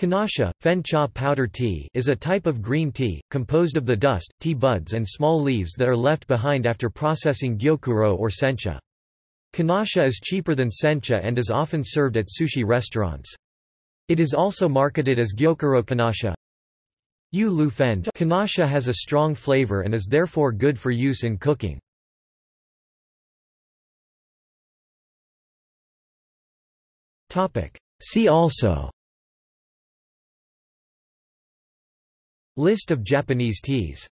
Konacha, fen cha powder tea is a type of green tea, composed of the dust, tea buds and small leaves that are left behind after processing gyokuro or sencha. Konacha is cheaper than sencha and is often served at sushi restaurants. It is also marketed as gyokuro konacha. Yu lu fen konacha has a strong flavor and is therefore good for use in cooking. See also List of Japanese teas